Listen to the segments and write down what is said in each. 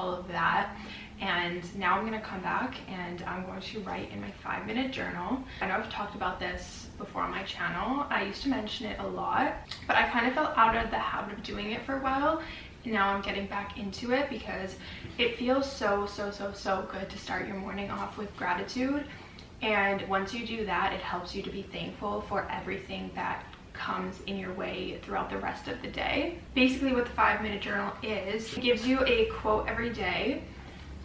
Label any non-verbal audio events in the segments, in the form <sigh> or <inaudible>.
all of that. And now I'm gonna come back and I'm going to write in my five minute journal. I know I've talked about this before on my channel. I used to mention it a lot, but I kind of fell out of the habit of doing it for a while. And now I'm getting back into it because it feels so, so, so, so good to start your morning off with gratitude. And once you do that, it helps you to be thankful for everything that comes in your way throughout the rest of the day. Basically what the five minute journal is, it gives you a quote every day.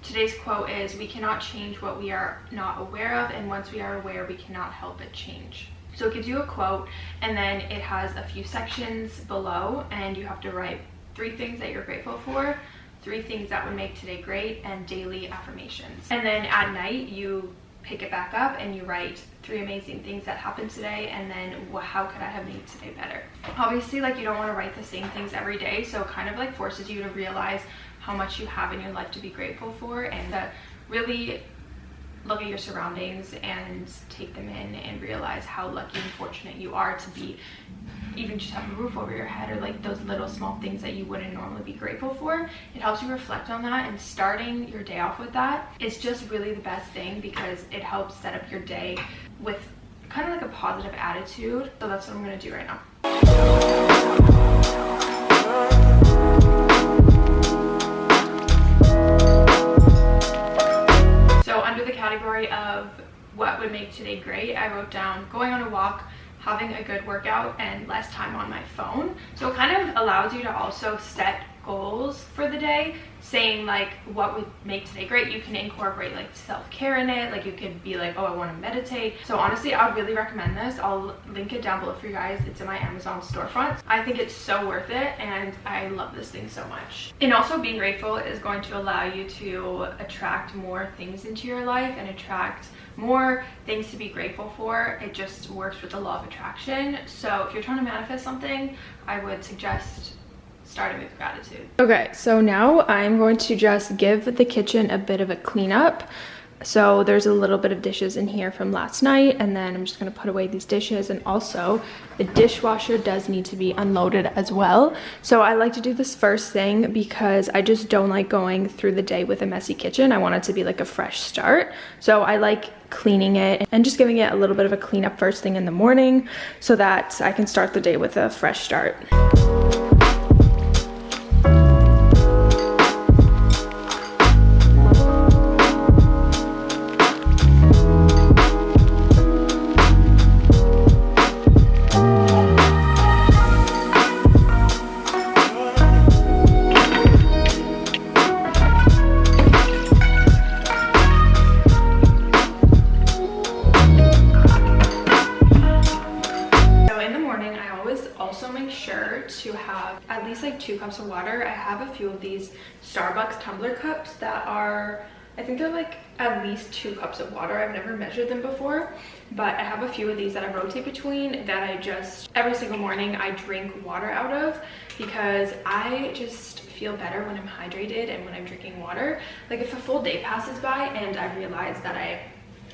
Today's quote is, we cannot change what we are not aware of and once we are aware, we cannot help but change. So it gives you a quote and then it has a few sections below and you have to write three things that you're grateful for, three things that would make today great, and daily affirmations. And then at night, you pick it back up and you write three amazing things that happened today and then how could I have made today better. Obviously like you don't want to write the same things every day so it kind of like forces you to realize how much you have in your life to be grateful for and to really look at your surroundings and take them in and realize how lucky and fortunate you are to be even just have a roof over your head or like those little small things that you wouldn't normally be grateful for it helps you reflect on that and starting your day off with that is just really the best thing because it helps set up your day with kind of like a positive attitude so that's what i'm going to do right now. So under the category of what would make today great i wrote down going on a walk having a good workout and less time on my phone. So it kind of allows you to also set goals for the day saying like what would make today great. You can incorporate like self-care in it. Like you could be like oh i want to meditate. So honestly i would really recommend this. I'll link it down below for you guys. It's in my amazon storefront. I think it's so worth it and i love this thing so much. And also being grateful is going to allow you to attract more things into your life and attract more things to be grateful for. It just works with the law of attraction. So if you're trying to manifest something i would suggest starting with gratitude. Okay so now i'm going to just give the kitchen a bit of a cleanup. So there's a little bit of dishes in here from last night and then i'm just going to put away these dishes and also the dishwasher does need to be unloaded as well. So i like to do this first thing because i just don't like going through the day with a messy kitchen. I want it to be like a fresh start. So i like cleaning it and just giving it a little bit of a cleanup first thing in the morning so that i can start the day with a fresh start Starbucks tumbler cups that are, I think they're like at least two cups of water. I've never measured them before, but I have a few of these that I rotate between that I just, every single morning I drink water out of because I just feel better when I'm hydrated and when I'm drinking water. Like if a full day passes by and I realize that I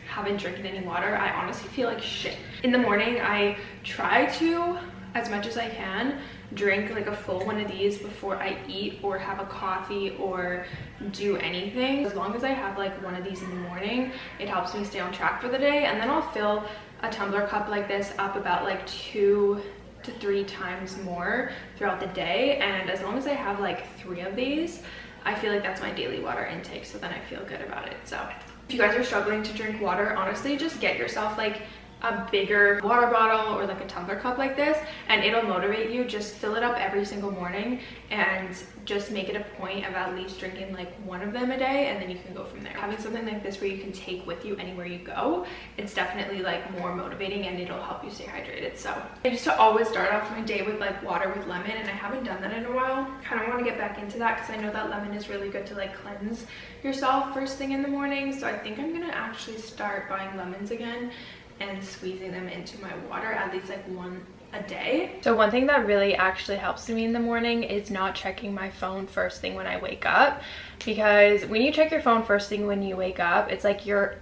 haven't drinking any water, I honestly feel like shit. In the morning, I try to, as much as I can, drink like a full one of these before I eat or have a coffee or do anything. As long as I have like one of these in the morning, it helps me stay on track for the day. And then I'll fill a tumbler cup like this up about like two to three times more throughout the day. And as long as I have like three of these, I feel like that's my daily water intake. So then I feel good about it. So if you guys are struggling to drink water, honestly, just get yourself like a bigger water bottle or like a tumbler cup like this and it'll motivate you. Just fill it up every single morning and just make it a point of at least drinking like one of them a day and then you can go from there. Having something like this where you can take with you anywhere you go it's definitely like more motivating and it'll help you stay hydrated. So i used to always start off my day with like water with lemon and i haven't done that in a while. Kind of want to get back into that because i know that lemon is really good to like cleanse yourself first thing in the morning. So i think i'm gonna actually start buying lemons again and squeezing them into my water at least like one a day. So one thing that really actually helps me in the morning is not checking my phone first thing when I wake up because when you check your phone first thing when you wake up, it's like you're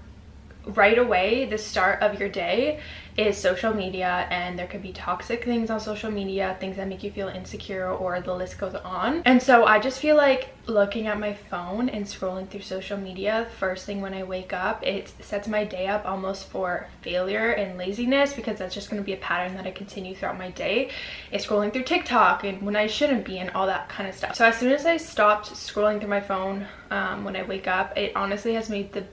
right away the start of your day is social media and there could be toxic things on social media things that make you feel insecure or the list goes on. And so i just feel like looking at my phone and scrolling through social media first thing when i wake up it sets my day up almost for failure and laziness because that's just going to be a pattern that i continue throughout my day is scrolling through tiktok and when i shouldn't be and all that kind of stuff. So as soon as i stopped scrolling through my phone um, when i wake up it honestly has made the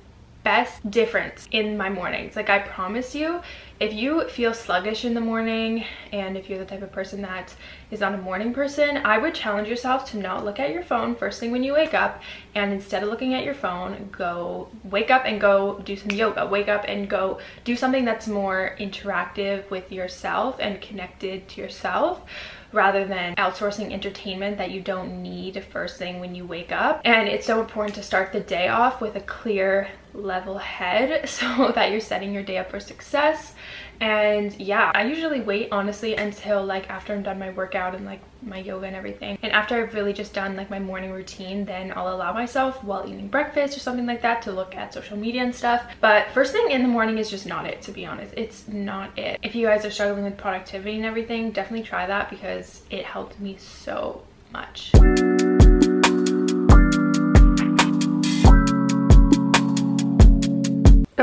best difference in my mornings. Like i promise you if you feel sluggish in the morning and if you're the type of person that is not a morning person i would challenge yourself to not look at your phone first thing when you wake up and instead of looking at your phone go wake up and go do some yoga. Wake up and go do something that's more interactive with yourself and connected to yourself rather than outsourcing entertainment that you don't need first thing when you wake up. And it's so important to start the day off with a clear level head <laughs> so that you're setting your day up for success and yeah i usually wait honestly until like after i'm done my workout and like my yoga and everything. And after i've really just done like my morning routine then i'll allow myself while eating breakfast or something like that to look at social media and stuff. But first thing in the morning is just not it to be honest. It's not it. If you guys are struggling with productivity and everything definitely try that because it helped me so much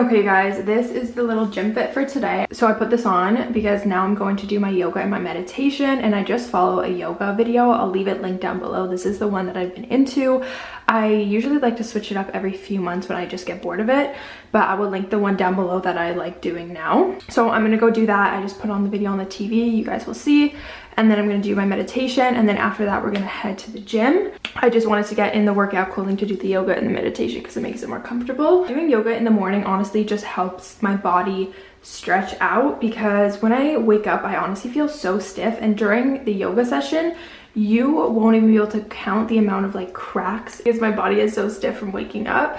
Okay guys, this is the little gym fit for today. So I put this on because now I'm going to do my yoga and my meditation and I just follow a yoga video. I'll leave it linked down below. This is the one that I've been into. I usually like to switch it up every few months when I just get bored of it, but I will link the one down below that I like doing now. So I'm gonna go do that. I just put on the video on the TV, you guys will see and then I'm gonna do my meditation and then after that we're gonna head to the gym. I just wanted to get in the workout clothing to do the yoga and the meditation because it makes it more comfortable. Doing yoga in the morning honestly just helps my body stretch out because when I wake up I honestly feel so stiff and during the yoga session you won't even be able to count the amount of like cracks because my body is so stiff from waking up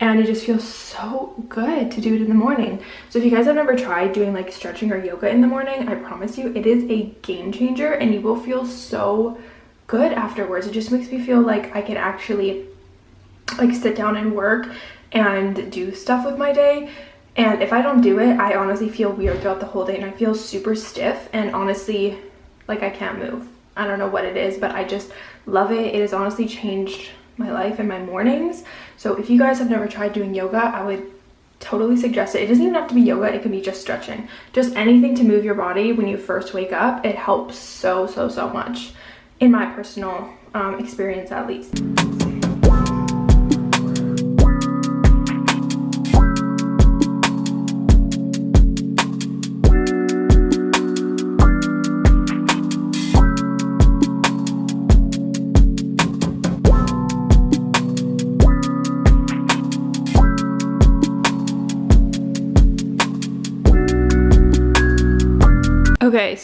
and it just feels so good to do it in the morning. So if you guys have never tried doing like stretching or yoga in the morning i promise you it is a game changer and you will feel so good afterwards. It just makes me feel like i can actually like sit down and work and do stuff with my day. And if i don't do it i honestly feel weird throughout the whole day and i feel super stiff and honestly like i can't move. I don't know what it is but i just love it. It has honestly changed my life and my mornings. So if you guys have never tried doing yoga, I would totally suggest it. It doesn't even have to be yoga, it can be just stretching. Just anything to move your body when you first wake up, it helps so, so, so much in my personal um, experience at least.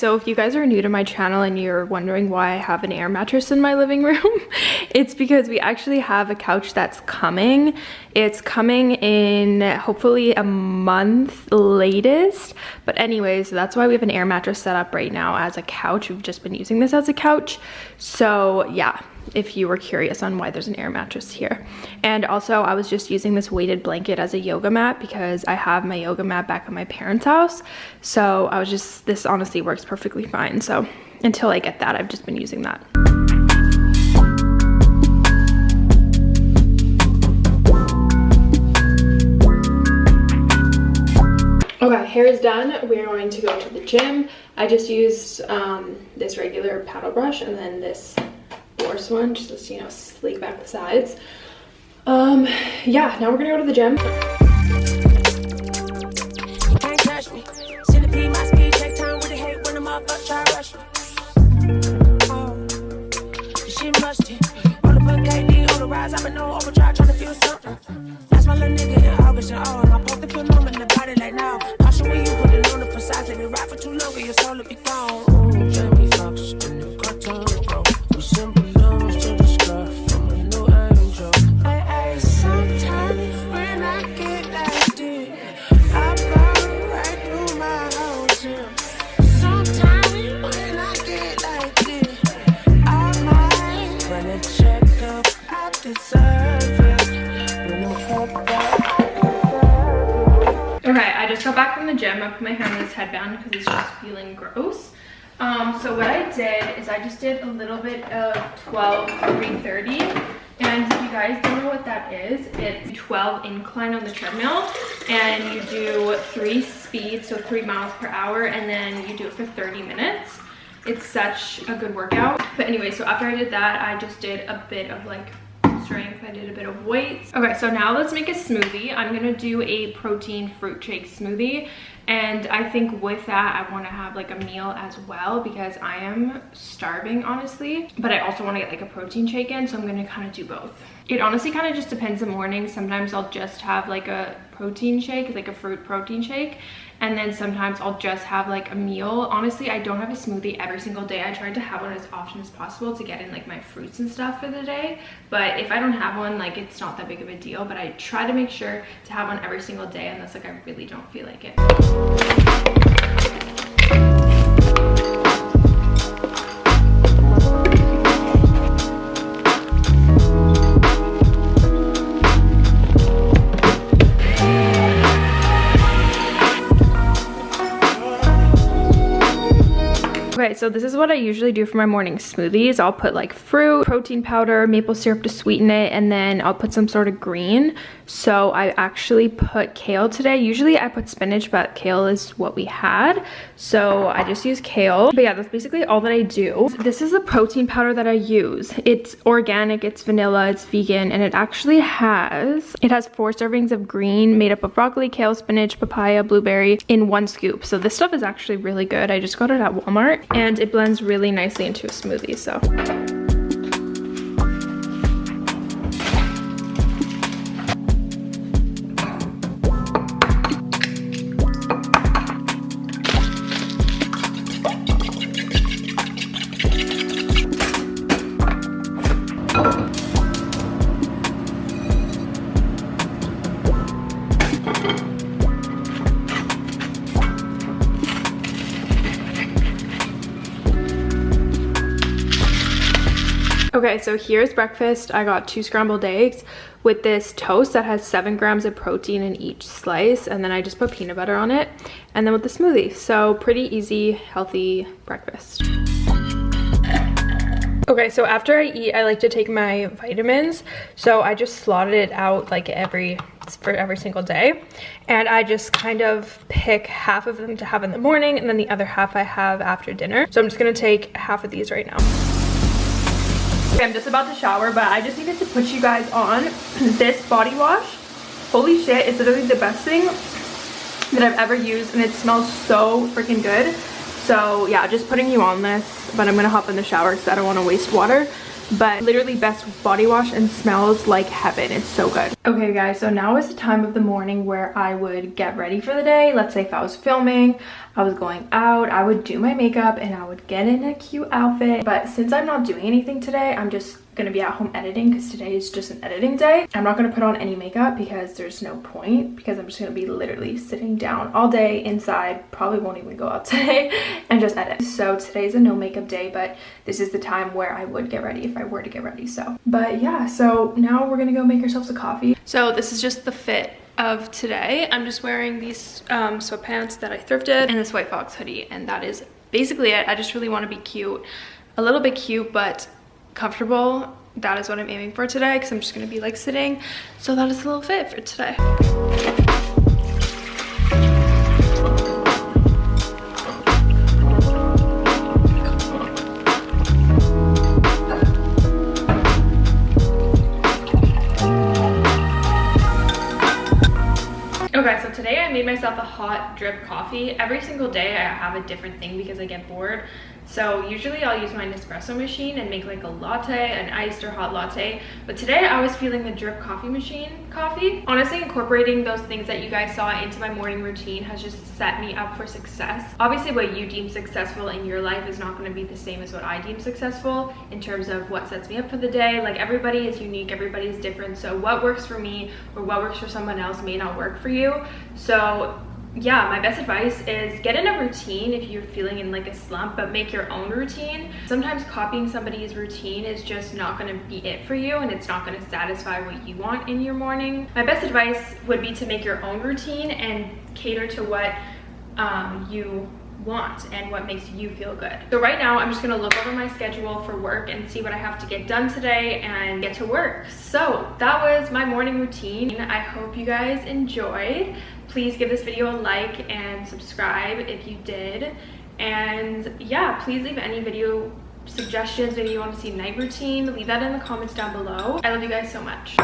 So if you guys are new to my channel and you're wondering why I have an air mattress in my living room, <laughs> it's because we actually have a couch that's coming. It's coming in hopefully a month latest. But anyways, that's why we have an air mattress set up right now as a couch. We've just been using this as a couch. So yeah, if you were curious on why there's an air mattress here. And also I was just using this weighted blanket as a yoga mat because I have my yoga mat back at my parents' house. So I was just, this honestly works perfectly fine. So until I get that, I've just been using that. Okay, hair is done. We are going to go to the gym. I just used um, this regular paddle brush and then this coarse one just you know, sleek back the sides. Um, yeah, now we're gonna go to the gym. I've overdrive trying to feel something. That's my little nigga in August and all. Okay, I just got back from the gym. I put my hair in this headband because it's just feeling gross. Um, so what I did is I just did a little bit of 12 330. And if you guys don't know what that is, it's 12 incline on the treadmill. And you do three speeds, so three miles per hour, and then you do it for 30 minutes. It's such a good workout. But anyway, so after I did that, I just did a bit of like strength. I did a bit of weights. Okay, so now let's make a smoothie. I'm gonna do a protein fruit shake smoothie. And I think with that, I wanna have like a meal as well because I am starving, honestly. But I also wanna get like a protein shake in, so I'm gonna kind of do both. It honestly kind of just depends the morning. Sometimes I'll just have like a protein shake, like a fruit protein shake and then sometimes I'll just have like a meal. Honestly, I don't have a smoothie every single day. I try to have one as often as possible to get in like my fruits and stuff for the day. But if I don't have one, like it's not that big of a deal. But I try to make sure to have one every single day unless like I really don't feel like it. Okay, so this is what I usually do for my morning smoothies. I'll put like fruit, protein powder, maple syrup to sweeten it, and then I'll put some sort of green. So I actually put kale today. Usually I put spinach, but kale is what we had. So I just use kale. But yeah, that's basically all that I do. This is the protein powder that I use. It's organic, it's vanilla, it's vegan, and it actually has, it has four servings of green made up of broccoli, kale, spinach, papaya, blueberry in one scoop. So this stuff is actually really good. I just got it at Walmart and it blends really nicely into a smoothie. So. Okay, so here's breakfast. I got two scrambled eggs with this toast that has seven grams of protein in each slice. And then I just put peanut butter on it. And then with the smoothie. So pretty easy, healthy breakfast. Okay, so after I eat, I like to take my vitamins. So I just slotted it out like every for every single day. And I just kind of pick half of them to have in the morning and then the other half I have after dinner. So I'm just gonna take half of these right now. Okay, I'm just about to shower, but I just needed to put you guys on <clears throat> this body wash. Holy shit, it's literally the best thing that I've ever used and it smells so freaking good. So yeah, just putting you on this, but I'm gonna hop in the shower because I don't want to waste water. But literally best body wash and smells like heaven. It's so good. Okay guys so now is the time of the morning where i would get ready for the day. Let's say if i was filming i was going out i would do my makeup and i would get in a cute outfit. But since i'm not doing anything today i'm just gonna be at home editing because today is just an editing day. I'm not gonna put on any makeup because there's no point because I'm just gonna be literally sitting down all day inside, probably won't even go out <laughs> today and just edit. So today's a no makeup day, but this is the time where I would get ready if I were to get ready, so. But yeah, so now we're gonna go make ourselves a coffee. So this is just the fit of today. I'm just wearing these um, sweatpants that I thrifted and this White Fox hoodie and that is basically it. I just really wanna be cute, a little bit cute, but comfortable that is what i'm aiming for today because i'm just to be like sitting so that is a little fit for today made myself a hot drip coffee. Every single day I have a different thing because I get bored. So usually I'll use my Nespresso machine and make like a latte, an iced or hot latte. But today I was feeling the drip coffee machine coffee. Honestly, incorporating those things that you guys saw into my morning routine has just set me up for success. Obviously what you deem successful in your life is not gonna be the same as what I deem successful in terms of what sets me up for the day. Like everybody is unique, everybody is different. So what works for me or what works for someone else may not work for you. So yeah, my best advice is get in a routine if you're feeling in like a slump, but make your own routine. Sometimes copying somebody's routine is just not gonna be it for you and it's not gonna satisfy what you want in your morning. My best advice would be to make your own routine and cater to what um, you want and what makes you feel good. So right now I'm just gonna look over my schedule for work and see what I have to get done today and get to work. So that was my morning routine. I hope you guys enjoyed. Please give this video a like and subscribe if you did. And yeah, please leave any video suggestions. Maybe you want to see night routine. Leave that in the comments down below. I love you guys so much.